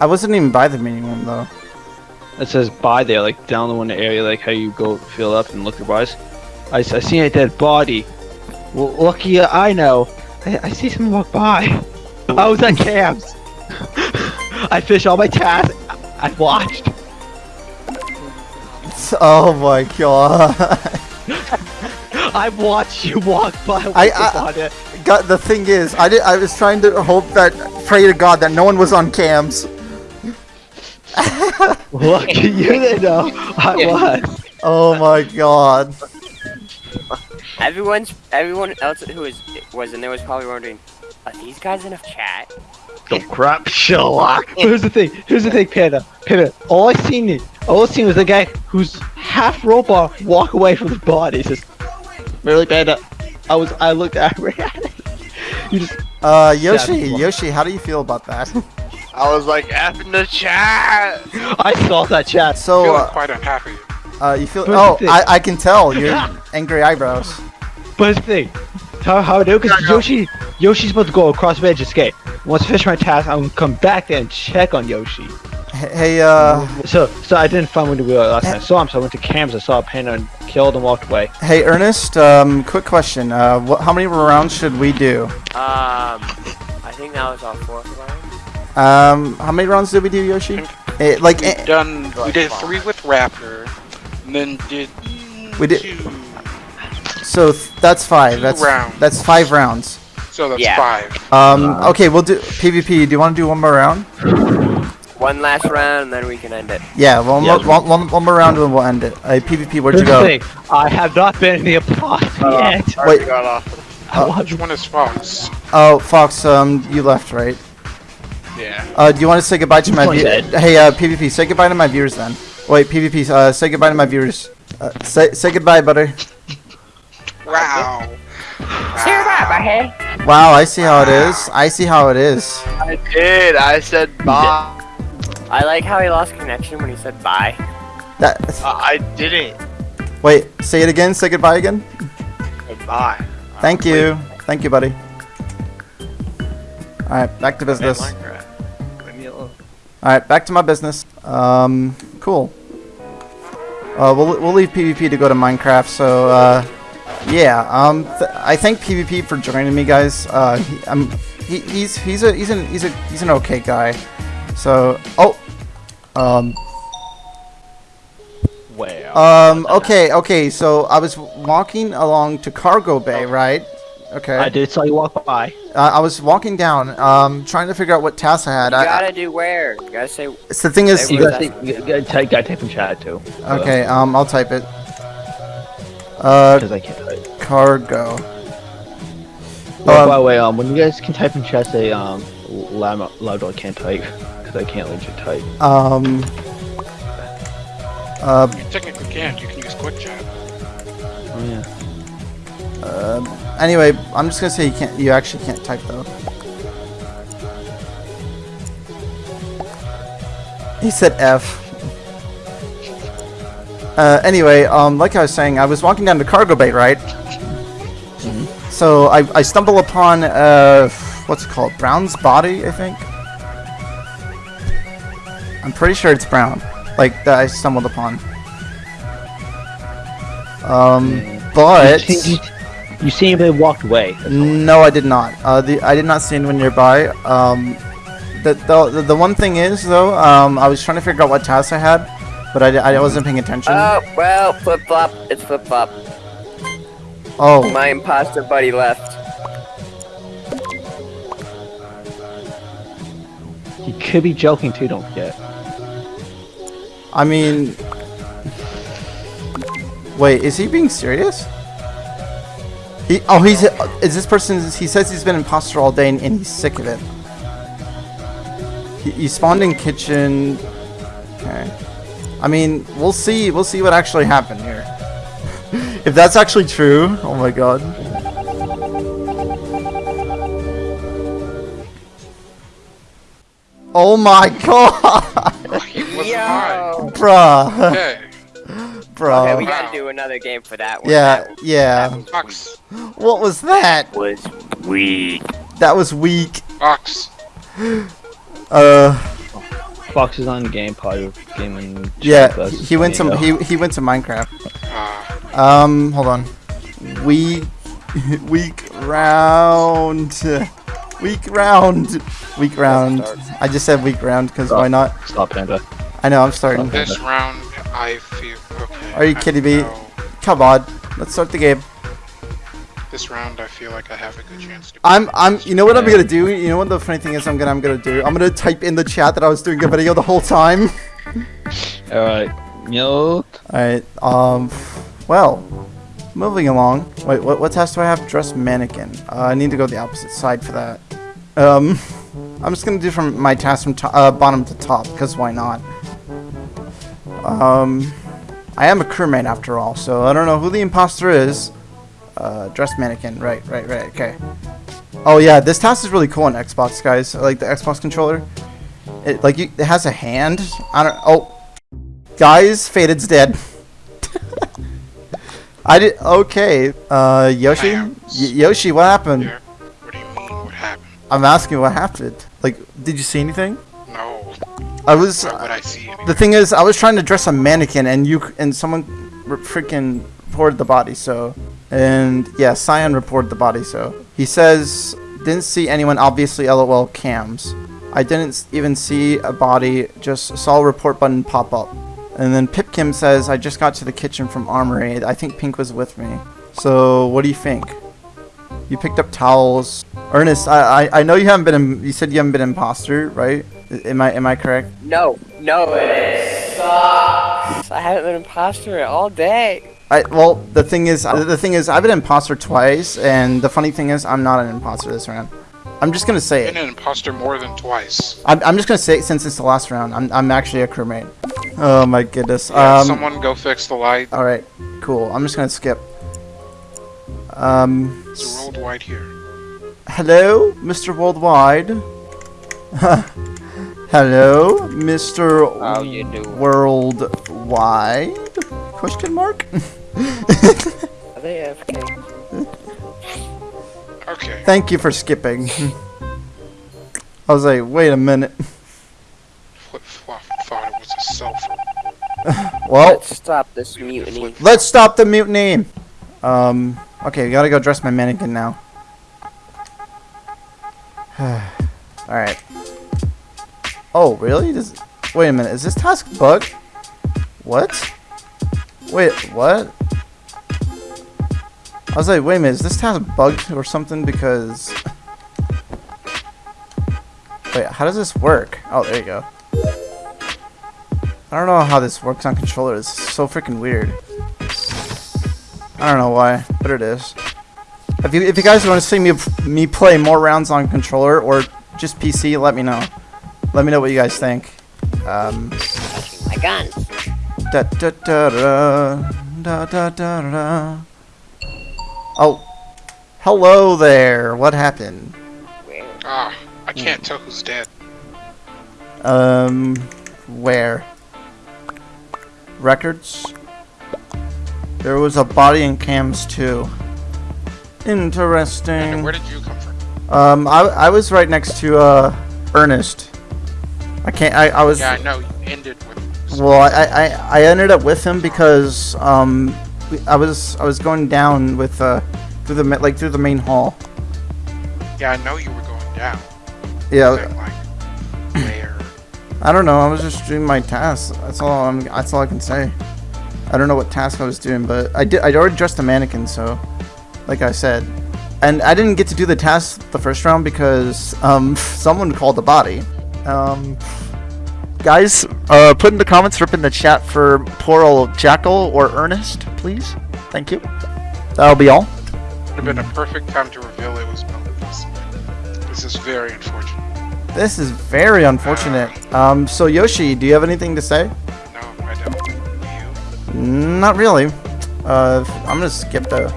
I wasn't even by the meeting room though. It says by there, like down the one area, like how you go fill up and look your buys. I seen a dead body. Well, lucky I know. I, I see someone walk by. *laughs* I was at camps. I finished all my tasks. I watched. Oh my god. *laughs* I watched you walk by. with I- the I- body. God, the thing is, I did. I was trying to hope that, pray to God that no one was on cams. *laughs* Lucky you *laughs* didn't know I was. Oh my God. Everyone's everyone else who was was in there was probably wondering, are these guys enough chat? The crap, Sherlock. *laughs* Here's the thing. Here's the thing, Panda. Panda. All I seen, all I seen was a guy who's half robot walk away from the body. He says, "Really, Panda?" I was. I looked at *laughs* him. you just. Uh, Yoshi, Yoshi, how do you feel about that? *laughs* I was like, F in the chat. I saw that chat. So, feeling uh, quite unhappy. uh, you feel? Here's Oh. I, I can tell. Your angry eyebrows. But here's the thing. How how I do? Because Yoshi, Yoshi's supposed to go across the edge and escape. Once I finish my task, I'm gonna come back there and check on Yoshi. Hey, uh, So, so I didn't find when we were last time I saw him. So I went to cams. I saw a panda and killed and walked away. hey, Ernest. Um, quick question. Uh, wh- how many rounds should we do? Um, I think that was our fourth round. Um, how many rounds did we do, Yoshi? Eh, like, We've eh, done. We did three with Raptor, and then did. We did- Two, so th- that's five. Two That's rounds. that's five rounds. so that's Yeah. five. Um, okay, we'll do PvP. Do you want to do one more round? One last round, and then we can end it. Yeah, one, Yeah. more, one, one, one more round and we'll end it. Uh, PvP, where'd you Here's the go? thing. I have not been in the apartment yet. Already Wait. got off. I want Which one is Fox? Oh, Fox, um, you left, right? Yeah. Uh, do you want to say goodbye to my Which viewers? Hey, uh, PvP, say goodbye to my viewers then. Wait, PvP, uh, say goodbye to my viewers. Uh, say, say goodbye, butter. Wow. Wow, I see how it is. I see how it is. I did. I said bye. I like how he lost connection when he said bye. That. Uh, I didn't. Wait, say it again. Say goodbye again. Bye. Thank you. Thank you, buddy. All right, back to business. Minecraft. Leave me alone. All right, back to my business. Um, cool. Uh, we'll we'll leave PvP to go to Minecraft. So, uh, yeah. Um, th- I thank PvP for joining me, guys. Uh, he, I'm he, he's he's a he's an he's a he's an okay guy. So, oh, um, Well. um, okay, okay. So I was walking along to Cargo Bay, right? Okay. I did saw you walk by. Uh, I was walking down, um, trying to figure out what task I had. You I, gotta do where? You gotta say. it's the thing is, You gotta, that's- you gotta, type, gotta type in chat too. okay. Um, I'll type it. Uh, Because I can't type. cargo. Oh, Um, by the way, um, when you guys can type in chat, say um, loud, loud I can't type because I can't legit type. Um. Uh, You technically can't. You can use quick chat. Oh yeah. Um, anyway, I'm just gonna say you can't. You actually can't type though. He said F. Uh, anyway, um, like I was saying, I was walking down the cargo bay, right? So I, I stumble upon uh, what's it called? Brown's body, I think. I'm pretty sure it's Brown. Like that I stumbled upon. Um, but. You, see- anybody walked away? No, I did not. Uh, the I did not see anyone nearby. Um, the, the the one thing is though, um, I was trying to figure out what tasks I had, but I, I wasn't paying attention. Oh well, flip flop. It's flip flop. oh, My imposter buddy left. He could be joking too. Don't forget. I mean, wait, is he being serious? He oh he's is this person? He says he's been imposter all day and, and he's sick of it. He, he spawned in kitchen. Okay. I mean, we'll see. We'll see what actually happened here. *laughs* if that's actually true, oh my god. Oh my *laughs* god, He was mine. Yo. bruh, Okay. *laughs* bruh. Okay, we gotta do another game for that one. yeah, That yeah. Ox. What was that? was weak. That was weak. Ox. Uh, Fox is on game pod of gaming. yeah, he, he went to though. He he went to Minecraft. Ah. Um, hold on. *laughs* Weak, week round, Week round, Week round. I just said week round because why not? Stop, Panda. I know I'm starting. This round, I feel. Okay. Are you kidding me? Come on, let's start the game. This round, I feel like I have a good chance to. I'm I'm. You know what I'm gonna do? You know what the funny thing is? I'm gonna I'm gonna do. I'm gonna type in the chat that I was doing a video the whole time. *laughs* All right. Yo. Alright, um, well, moving along. Wait, what, what task do I have? Dress mannequin. Uh, I need to go the opposite side for that. Um, *laughs* I'm just gonna do from my task from to uh, bottom to top, because why not? Um, I am a crewmate after all, so I don't know who the imposter is. Uh, dress mannequin, right, right, right, okay. Oh yeah, this task is really cool on Xbox, guys. I like the Xbox controller. It, like, you, it has a hand. I don't, oh, Guys, Faded's dead. *laughs* I did okay. Uh, Yoshi, y Yoshi, what happened? Here. What do you mean? What happened? I'm asking what happened. Like, did you see anything? No. I was. Why would I see anything? The thing is, I was trying to dress a mannequin, and you and someone freaking reported the body. So, and yeah, Cyan reported the body. So he says didn't see anyone. Obviously, LOL cams. I didn't even see a body. Just saw a report button pop up. And then Pipkim says, I just got to the kitchen from Armory. I think Pink was with me. So, what do you think? You picked up towels. Ernest, I, I, I know you haven't been, you said you haven't been imposter, right? Am I, am I correct? No, no, it is. Stop. I haven't been imposter all day. I, well, the thing is, the thing is, I've been an imposter twice, and the funny thing is, I'm not an imposter this round. I'm just gonna say it. Been it. an imposter more than twice. I'm, I'm just gonna say it since it's the last round. I'm, I'm actually a crewmate. Oh my goodness. Yeah, Um, someone go fix the light. all right, cool. I'm just gonna skip. Um, It's rolled wide here. hello, Mr. Worldwide. *laughs* hello, Mr. How you do? Worldwide? Question mark? *laughs* Are they AFK? Okay. *laughs* Thank you for skipping. I was like, wait a minute. Flip flop thought it was a cell phone. *laughs* Well, Let's stop this mutiny. let's stop the mutiny. Um, okay, gotta go dress my mannequin now. *sighs* Alright. Oh, really? Does, wait a minute, is this task bug? What? Wait, what? I was like, wait a minute, is this task bugged or something? Because wait, how does this work? Oh, there you go. I don't know how this works on controller. It's so freaking weird. I don't know why, but it is. If you if you guys want to see me me play more rounds on controller or just PC, let me know. Let me know what you guys think. Um, My guns. Da da da da da da da da. Oh, hello there. What happened? Ah, I can't tell who's dead. Um, where? Records. There was a body in cams too. Interesting. And where did you come from? Um, I, I was right next to uh Ernest. I can't. I, I was. Yeah, I know. You ended with. Well, I, I, I ended up with him because um I was I was going down with uh through the like through the main hall. Yeah, I know you were going down. Yeah, But, like, where? *clears throat* I don't know. I was just doing my tasks. That's all. I'm. That's all I can say. I don't know what task I was doing, but I did. I already dressed the mannequin, so like I said, and I didn't get to do the task the first round because um *laughs* someone called the body. Um, guys, uh, put in the comments, rip in the chat for poor old Jackal or Ernest, please. Thank you. That'll be all. Would have been a perfect time to reveal it was Melodies. This is very unfortunate. This is very unfortunate. Um, so Yoshi, do you have anything to say? No, I don't. You? Not really. Uh, I'm gonna skip the.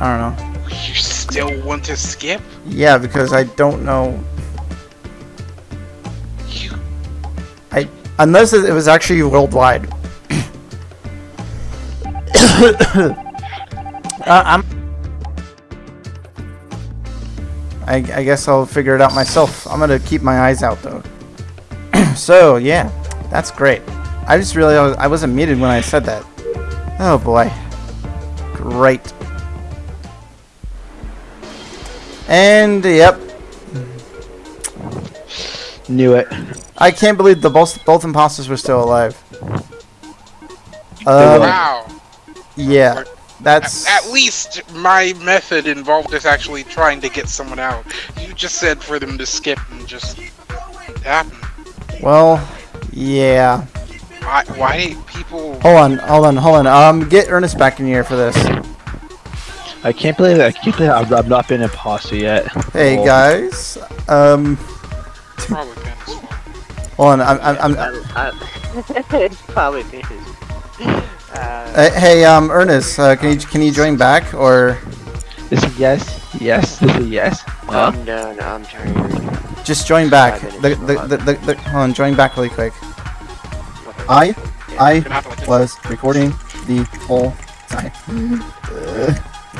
I don't know. You still want to skip? Yeah, because I don't know. Unless it was actually worldwide. *coughs* uh, I'm. I, I guess I'll figure it out myself. I'm gonna keep my eyes out though. *coughs* so yeah, that's great. I just realized I wasn't muted when I said that. Oh boy, great. And yep, Knew it. I can't believe the both both imposters were still alive. Um, wow. yeah, that's At least my method involved us actually trying to get someone out. You just said for them to skip and just happen. well, yeah. Why, why people? Hold on, hold on, hold on. Um, get Ernest back in here for this. I can't believe I can't believe I've, I've not been an imposter yet. Hey Oh. guys, um, Probably Ben's fault. Hold on. I'm, I'm, I'm *laughs* it's probably this. Uh, uh, hey, um, Ernest, uh, can you can you join back or This is yes, yes, this is yes. Huh? no, no, I'm trying to. just join back? The, the, the, the, the, hold on, join back really quick. What? I, I Gonna have to, like, was recording the whole time.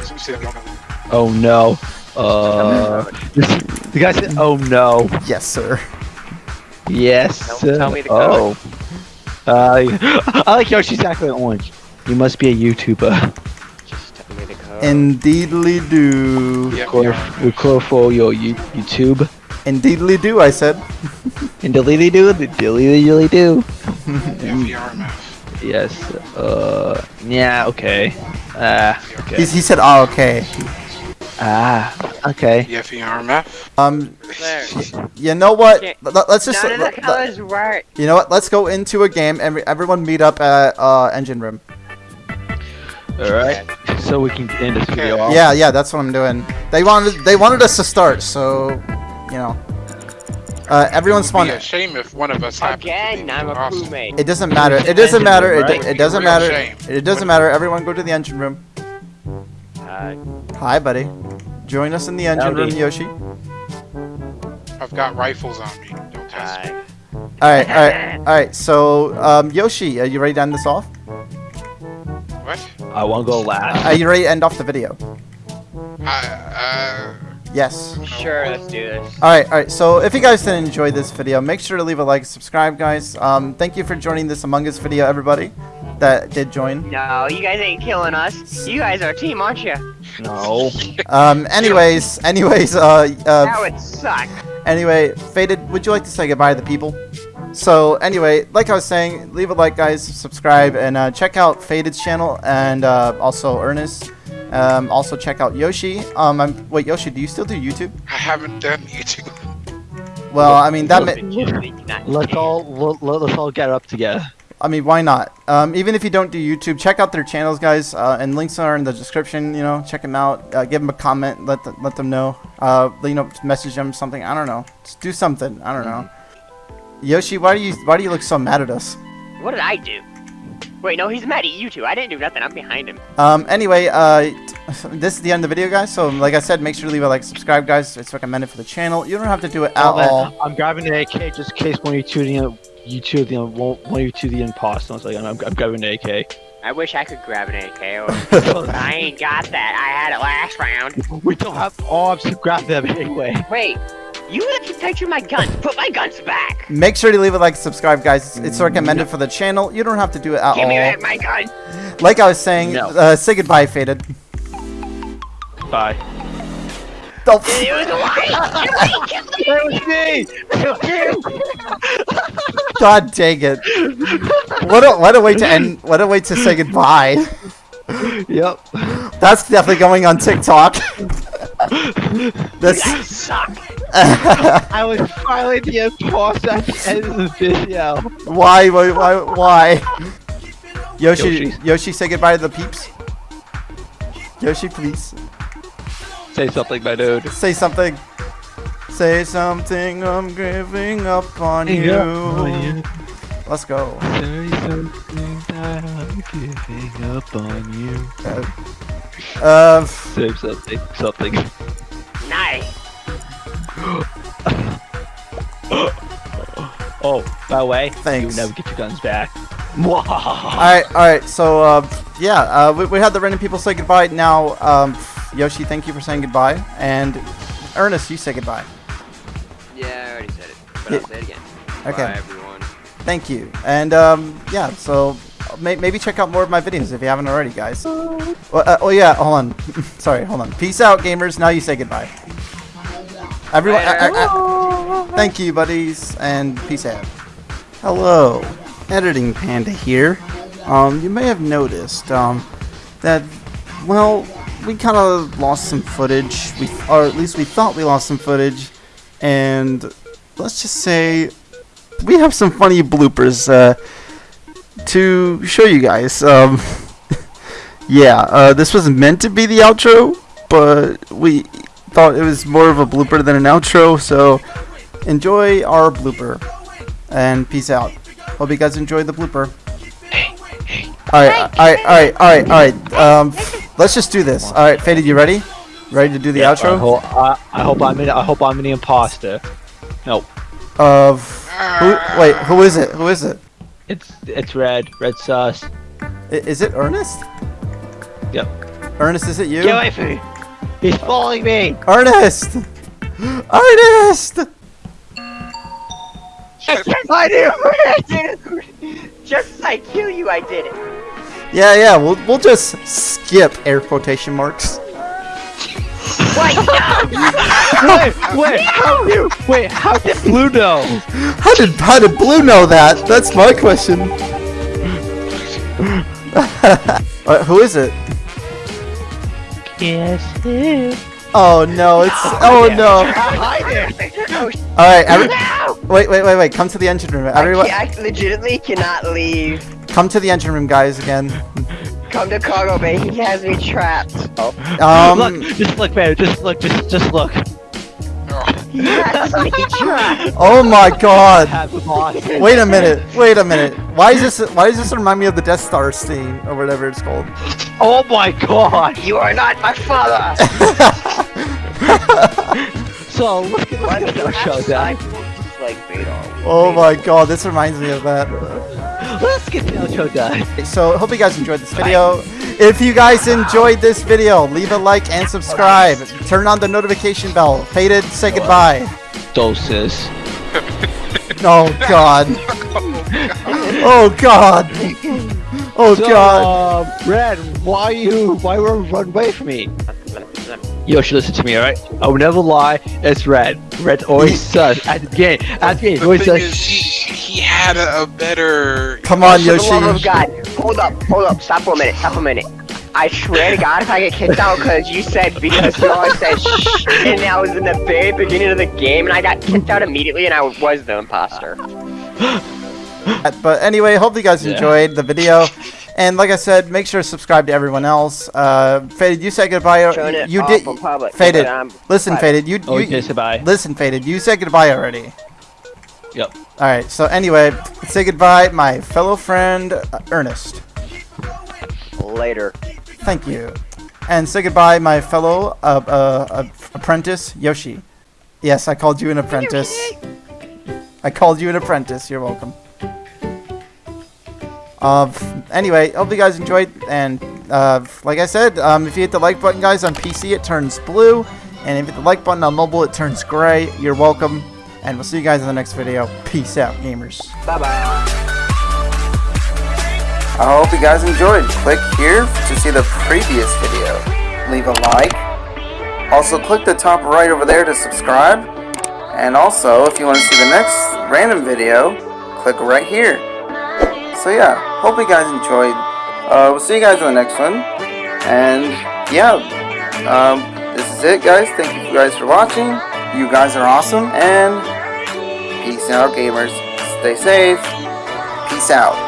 so we say I don't know. Oh no. Uh, *laughs* the guy said, "Oh no." Yes, sir. Yes. Tell- tell me the oh. Uh, I like Yoshi's exactly orange. You must be a YouTuber. Just tell me the code. Indeedly do. Yeah, we Record, are. record for your you- YouTube. Indeedly do, I said. *laughs* And dilly do, the dilly dilly do. Yes. Uh. Yeah. Okay. Ah. okay. He's, he said, oh, okay. Ah. Okay. The FERMF. Um, There. you know what? Yeah. Let- Let's just. None of the let- let- colors work. you know what? Let's go into a game and everyone meet up at uh, Engine Room. All right. So we can end this video off. Yeah, yeah, that's what I'm doing. They wanted they wanted us to start, so you know. Uh, everyone It'd spawn. be a shame if one of us happened to Again, be I'm a awesome. crewmate. It doesn't matter. It doesn't matter. It, Right. it doesn't matter. shame. It doesn't matter. Everyone go to the engine room. Uh, Hi, buddy. Join us in the engine room, Yoshi. I've got rifles on me. Don't test me. All right, all right, all right. So, um, Yoshi, are you ready to end this off? What? I won't go last. Are you ready to end off the video? Uh, Yes. Sure, let's do this. All right, all right. So if you guys did enjoy this video, make sure to leave a like, subscribe, guys. Um, thank you for joining this Among Us video, everybody that did join. No, you guys ain't killing us. You guys are a team, aren't you? No. *laughs* Um, anyways, anyways, uh, That uh, would suck. anyway, faded. Would you like to say goodbye to the people? So anyway, like I was saying, leave a like, guys, subscribe, and uh, check out Faded's channel and uh, also Ernest. Um, also check out Yoshi. Um, I'm, wait, Yoshi, do you still do YouTube? I haven't done YouTube. Well, I mean that. ma- Let's all let, let's all get up together. I mean, why not? Um, even if you don't do YouTube, check out their channels, guys. Uh, and links are in the description. You know, check them out. Uh, give them a comment. Let them, let them know. Uh, you know, message them something. I don't know. Just do something. I don't know. Yoshi, why do you why do you look so mad at us? What did I do? Wait, no, he's mad at you two. I didn't do nothing. I'm behind him. Um, anyway, uh, this is the end of the video, guys. So, like I said, make sure to leave a like, subscribe, guys. It's recommended for the channel. You don't have to do it at Oh, man, all. I'm grabbing the AK just in case one of you two the you two the one one of you two the imposter. I was like, I'm, I'm grabbing the AK. I wish I could grab an AK, or- but *laughs* I ain't got that. I had it last round. We don't have arms to grab them anyway. Wait, you let to touch my gun. Put my guns back. Make sure to leave a like, subscribe, guys. It's, it's recommended for the channel. You don't have to do it at Give me all. back my gun. Like I was saying, No. uh, say goodbye, Faded. Bye. Oh, *laughs* It was a lie. God dang it! What a what a way to end! What a way to say goodbye. Yep. That's definitely going on TikTok. This. I suck. I was finally the imposter at the end of the video. Why? Why? Why? Why? Yoshi, Yoshi. Yoshi, say goodbye to the peeps. Yoshi, please Say something, my dude. say something. Say something. I'm giving up on you. Let's go. Say something that I'm giving up on you. Uh, Say something, something. Nice. *gasps* *laughs* Oh, by the way, Thanks. you never get your guns back. *laughs* all right, all right. So, uh, yeah, uh, we, we had the random people say goodbye. Now, um, Yoshi, thank you for saying goodbye, and Ernest, you say goodbye. Yeah, I already said it, but Yeah. I'll say it again. Okay. Bye, everyone. Thank you. And um, yeah, so may- maybe check out more of my videos if you haven't already, guys. Well, uh, oh yeah, hold on. *laughs* Sorry, hold on. Peace out, gamers. Now you say goodbye. Everyone, I- I- I- thank you, buddies, and peace out. Hello, editing panda here. Um, you may have noticed um, that well, we kind of lost some footage. We, or at least we thought we lost some footage, and let's just say we have some funny bloopers uh, to show you guys. Um, *laughs* yeah, uh, this was meant to be the outro, but we thought it was more of a blooper than an outro, so enjoy our blooper. And peace out. Hope you guys enjoyed the blooper. Alright, alright, alright, alright, alright. Um, let's just do this. Alright, Faded, you ready? Ready to do the I outro? hope, I, I hope I'm in, I hope I'm the imposter. No, Of who? Wait, who is it? Who is it? it's it's red, red sauce. I- Is it Ernest? Yep. Ernest, is it you? Get away from me! He's following me! Ernest! *gasps* Ernest! I do. I did it. *laughs* Just as I kill you, I did it. Yeah, yeah, we'll, we'll just skip air quotation marks. Wait, no. wait, wait, how you, wait, how did Blue know? How did how did Blue know that? That's my question. *laughs* uh, who is it? Yes, him. Oh no, it's oh no. Hi there. All right, every, No. wait, wait, wait, wait. Come to the engine room. Everyone, I, can't- I legitimately cannot leave. come to the engine room, guys. Again. Come to cargo bay. He has me trapped. Oh, Um, look, just look, man, just look, just, just look. He has me oh my God. Have the boss. Wait a minute. Wait a minute. Why is this? Why does this remind me of the Death Star scene or whatever it's called? Oh my god! You are not my father. *laughs* So, look at, get, let's the show I done. will just like Oh my God, this reminds me of that. Let's get the show done. So, hope you guys enjoyed this video. If you guys enjoyed this video, leave a like and subscribe. Turn on the notification bell. Faded, say goodbye. Doses. Oh God. *laughs* Oh God. Oh So, God. um, Red, why you, why were you run away from me? You should listen to me, alright? I will never lie, it's Red. Red always *laughs* says, at the game, at the game, he The always thing says, is, he, he had a, a better. Come on, For the love of God. Hold up, hold up. Stop for a minute. Stop for a minute. I swear to God, if I get kicked out because you said because you always said shh, and that was in the very beginning of the game, and I got kicked out immediately, and I was the imposter. *gasps* But anyway, hope you guys Yeah. enjoyed the video. And like I said, make sure to subscribe to everyone else. Uh, Faded, you said goodbye. Showing it You did. public, Faded, I'm listen, private. Faded. You, Oh, you okay, say bye. listen, Faded. You said goodbye already. Yep. All right. So anyway, say goodbye, my fellow friend uh, Ernest. Later. Thank you. And say goodbye, my fellow uh, uh, uh, apprentice Yoshi. Yes, I called you an apprentice. I called you an apprentice. You're welcome. Uh, anyway, hope you guys enjoyed. And uh, like I said, um, if you hit the like button, guys, on PC, it turns blue. And if you hit the like button on mobile, it turns gray. You're welcome. And we'll see you guys in the next video. Peace out, gamers. Bye bye. I hope you guys enjoyed. Click here to see the previous video. Leave a like. Also, click the top right over there to subscribe. And also, if you want to see the next random video, click right here. So yeah, hope you guys enjoyed. Uh, we'll see you guys in the next one. And yeah, um, this is it, guys. Thank you guys for watching. You guys are awesome. And peace out, gamers. Stay safe. Peace out.